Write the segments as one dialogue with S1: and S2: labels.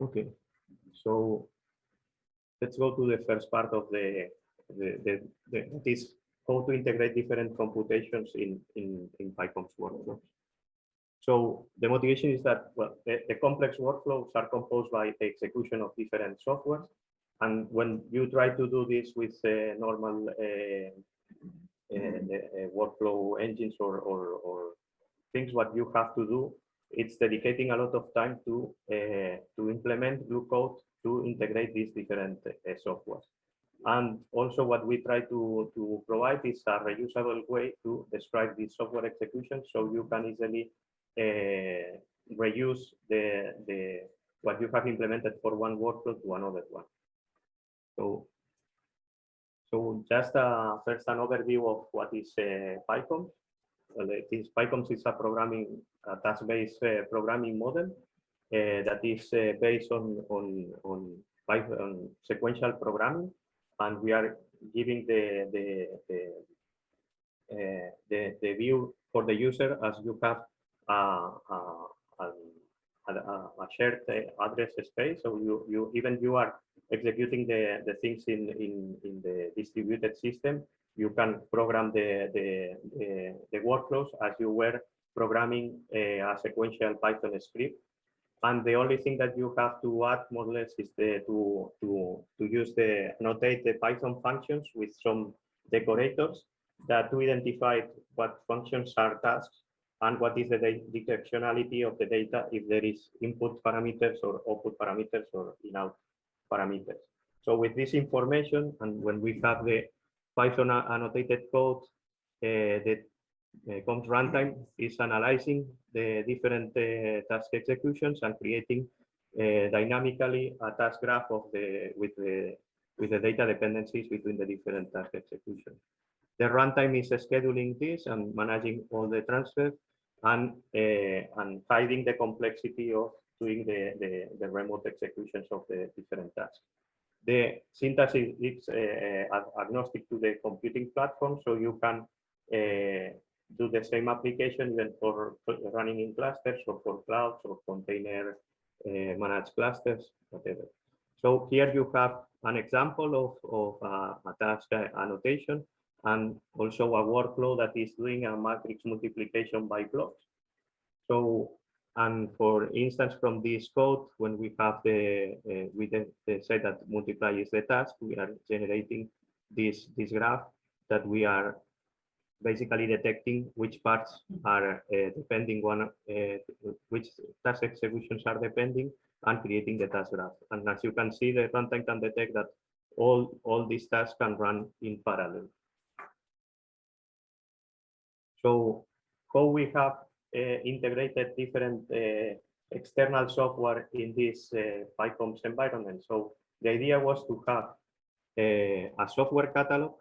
S1: Okay, so let's go to the first part of the, the, the, the this how to integrate different computations in, in, in PyCOMPSs workflows. So the motivation is that well, the, the complex workflows are composed by the execution of different softwares. And when you try to do this with uh, normal uh, uh, workflow engines or, or, or things, what you have to do, it's dedicating a lot of time to uh, to implement Glue code to integrate these different uh, softwares. And also what we try to, to provide is a reusable way to describe the software execution so you can easily uh, reuse the, the what you have implemented for one workflow to another one. So, so just uh, first an overview of what is uh, PyCOMPSs. Well, it is a programming a task-based uh, programming model uh, that is uh, based on on on Python sequential programming and we are giving the the the, uh, the, the view for the user as you have a, a, a, a shared address space. So you you even you are executing the the things in in in the distributed system. You can program the the the, the workflows as you were programming a, a sequential Python script and the only thing that you have to add more or less is the, to, to, to use the annotate the Python functions with some decorators that to identify what functions are tasks and what is the directionality of the data if there is input parameters or output parameters or in-out parameters. So with this information and when we have the Python annotated code, uh, the uh, COMPSs runtime is analyzing the different uh, task executions and creating dynamically a task graph of the with the with the data dependencies between the different task executions. The runtime is scheduling this and managing all the transfers and and hiding the complexity of doing the, the, the remote executions of the different tasks. The syntax is, is uh, agnostic to the computing platform, so you can uh, do the same application even for running in clusters or for clouds or container uh, managed clusters, whatever. So here you have an example of, of uh, a task annotation and also a workflow that is doing a matrix multiplication by blocks. So, and for instance, from this code, when we have the, uh, we then say that multiply is the task, we are generating this, this graph that we are basically detecting which parts are uh, depending on uh, which task executions are depending and creating the task graph. And as you can see, the runtime can detect that all, all these tasks can run in parallel. So how we have integrated different uh, external software in this uh, PyCOMPSs environment. So the idea was to have uh, a software catalog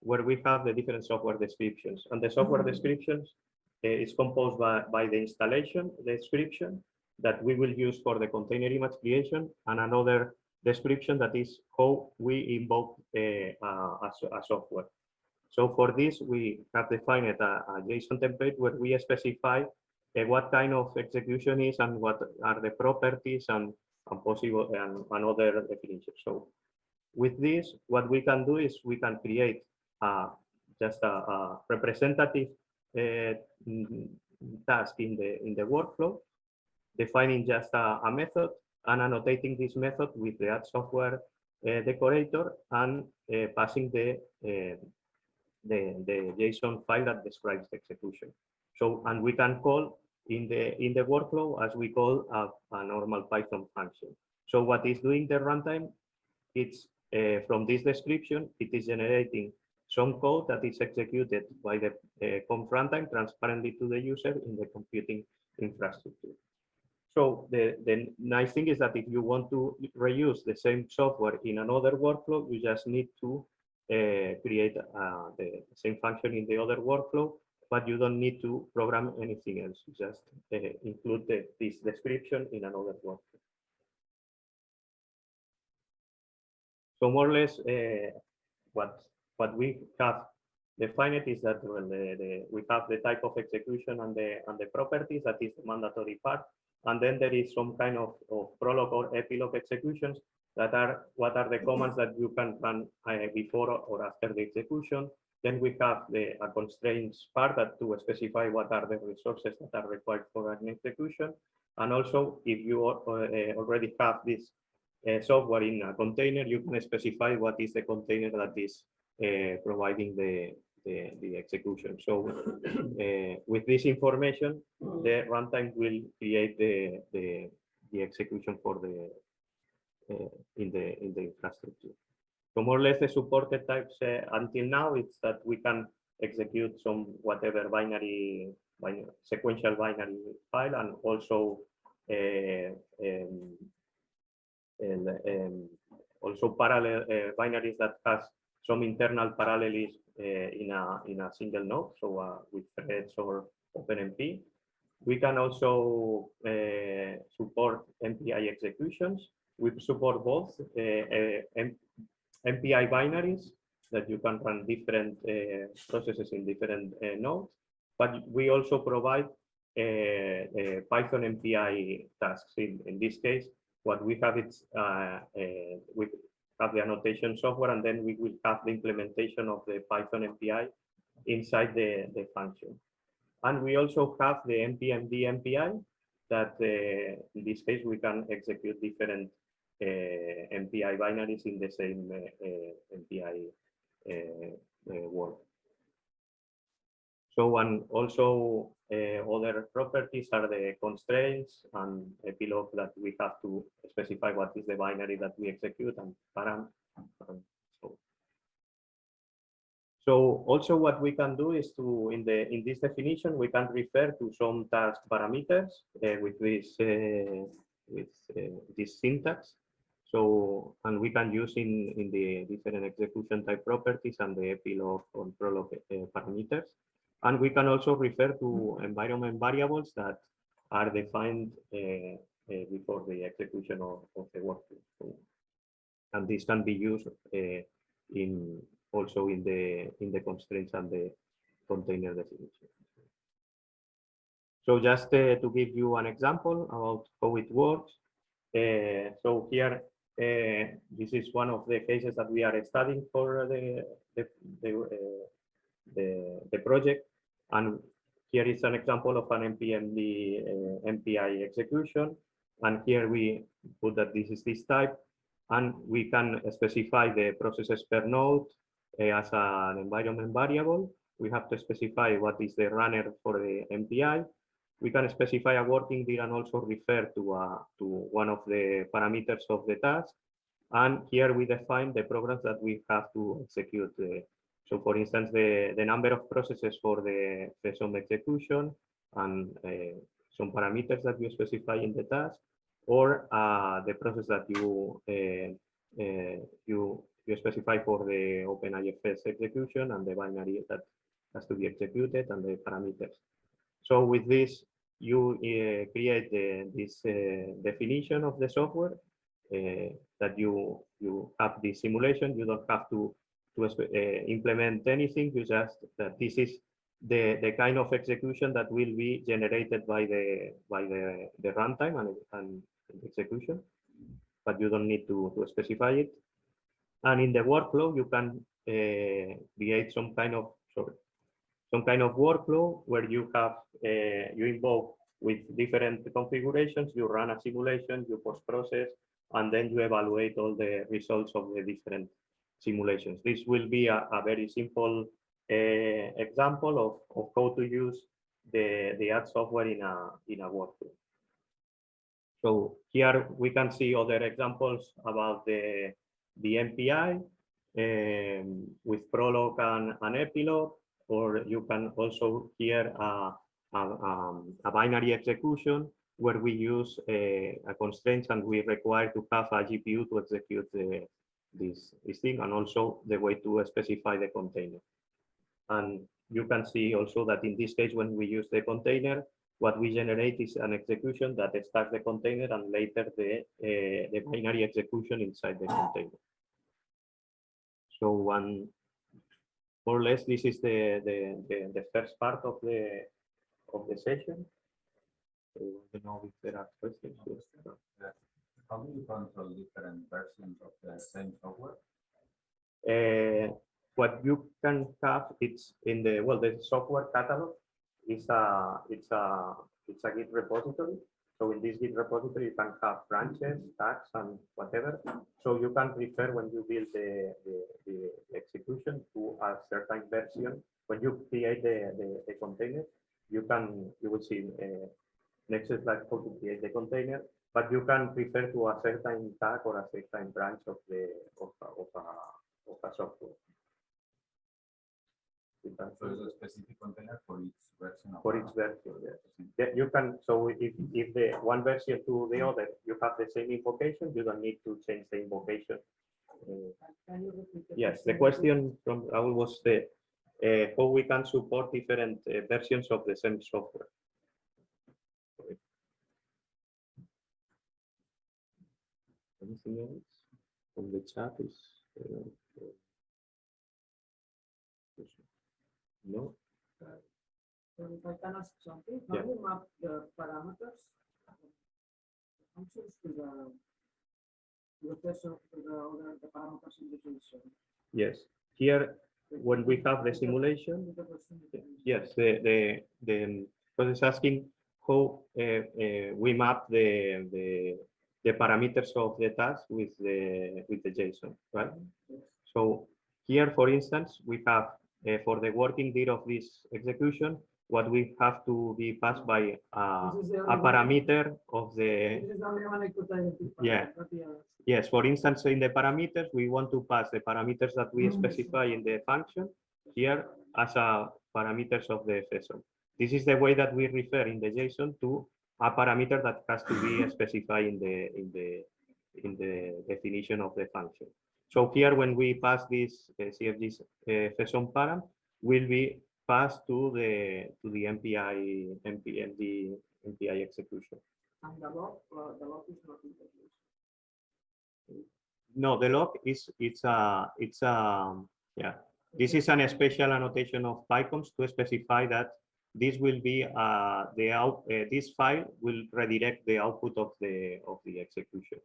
S1: where we have the different software descriptions. And the software mm -hmm. descriptions uh, is composed by, by the installation description that we will use for the container image creation and another description that is how we invoke uh, a, a, software. So for this, we have defined a, a JSON template where we specify uh, what kind of execution is and what are the properties and, and possible and, and other definitions. So with this, what we can do is we can create uh, just a, a representative uh, task in the in the workflow, defining just a, a, method and annotating this method with the add software uh, decorator and uh, passing the, uh, the the JSON file that describes the execution. So and we can call in the in the workflow as we call a, a normal Python function. So what is doing the runtime? It's uh, from this description, it is generating some code that is executed by the uh, COMPSs runtime transparently to the user in the computing infrastructure. So the, the nice thing is that if you want to reuse the same software in another workflow, you just need to create uh, the same function in the other workflow, but you don't need to program anything else. Just uh, include the, this description in another workflow. So more or less uh, what what we have defined is that the, the, we have the type of execution and the and the properties that is the mandatory part, and then there is some kind of, of prologue or epilogue executions that are what are the commands that you can run uh, before or after the execution. Then we have the constraints part that to specify what are the resources that are required for an execution. And also, if you uh, uh, already have this software in a container, you can specify what is the container that is providing the, the, the execution. So uh, with this information, the runtime will create the, the, the execution for the in the in the infrastructure. So more or less the supported types until now it's that we can execute some whatever binary, binary sequential binary file and also um, and, um, also parallel uh, binaries that has some internal parallelism uh, in a in a single node, so uh, with threads or OpenMP. We can also uh, support MPI executions. We support both uh, MPI binaries that you can run different uh, processes in different uh, nodes, but we also provide Python MPI tasks. In, in this case, what we have is we have the annotation software, and then we will have the implementation of the Python MPI inside the, the function. And we also have the MPMD MPI that uh, in this case we can execute different uh, MPI binaries in the same uh, MPI world. So and also uh, other properties are the constraints and epilogue that we have to specify what is the binary that we execute and param. So. so also what we can do is to in the in this definition we can refer to some task parameters uh, with this uh, with this syntax. So and we can use in in the different execution type properties and the epilogue and prologue uh, parameters. And we can also refer to environment variables that are defined uh, uh, before the execution of, of the workflow. So, and this can be used uh, in also in the in the constraints and the container definition. So just uh, to give you an example about how it works. Uh, so here, uh, this is one of the cases that we are studying for the the the, the, the project. And here is an example of an MPMD uh, MPI execution. And here we put that this is this type. And we can specify the processes per node uh, as an environment variable. We have to specify what is the runner for the MPI. We can specify a working dir and also refer to, uh, to one of the parameters of the task. And here we define the programs that we have to execute the, so for instance, the, the number of processes for the, the some execution and uh, some parameters that you specify in the task, or uh, the process that you uh, uh you you specify for the OpenIFS execution and the binary that has to be executed and the parameters. So with this, you uh, create this uh, definition of the software that you you have the simulation. You don't have to to implement anything. You just that this is the the kind of execution that will be generated by the by the the runtime and and execution, but you don't need to to specify it. And in the workflow, you can uh, create some kind of sorry some kind of workflow where you have uh, you involve with different configurations. You run a simulation, you post process, and then you evaluate all the results of the different simulations. This will be a, a very simple uh, example of, of how to use the, the ad software in a, in a workflow. So here we can see other examples about the, the MPI um, with Prolog and, and Epilogue, or you can also hear a, a, um, a binary execution where we use a, a constraints and we require to have a GPU to execute the, this, this thing and also the way to specify the container. And you can see also that in this case, when we use the container, what we generate is an execution that starts the container and later the, uh, the binary execution inside the container. So one, more or less this is the, the, the, the first part of the, of the session. So I don't know if there are questions.
S2: How do you control different versions of the same software?
S1: Uh, what you can have it's in the well the software catalog is a it's a it's a git repository so in this git repository you can have branches tags and whatever. So you can refer when you build the the, the execution to a certain version. When you create the the, the container you can you will see uh, next slide how to create the container. But you can refer to a certain tag or a certain branch of the of, of a of a software. You can
S2: So it's a specific container for each version of.
S1: for
S2: a-
S1: each version, yes. Yeah, you can, so if, if the one version to the other, you have the same invocation, you don't need to change the invocation. Uh,
S3: Can you repeat
S1: Yes, the question from Raul was the, uh, how we can support different uh, versions of the same software. Anything else from the chat is? uh, No?
S3: I can ask something, how you map the parameters? the Functions to the. Of the parameters in the JSON.
S1: Yes, here, when we have the simulation,
S3: With the person in the-
S1: Yes, the, the, the, because it's asking how uh, uh, we map the, the, the parameters of the task with the, with the JSON, right? Yes. So here, for instance, we have uh, for the working date of this execution, what we have to be passed by uh,
S3: This is the
S1: a
S3: one-
S1: parameter of the,
S3: This is the only one I could identify.
S1: Yeah.
S3: not the others.
S1: yes, for instance, in the parameters, we want to pass the parameters that we
S3: Mhm.
S1: specify in the function here as a parameters of the FSO. This is the way that we refer in the JSON to a parameter that has to be specified in the in the in the definition of the function. So here, when we pass this uh, CFG uh, FSON param, will be passed to the to the MPI MPMD MPI execution.
S3: And the log, uh, the log is not introduced.
S1: No, the log is it's a it's a yeah. This is an special annotation of PyCOMPSs to specify that this will be uh, the out uh, this file will redirect the output of the of the execution.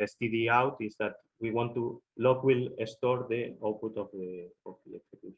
S1: Std out is that we want to log will store the output of the of the execution.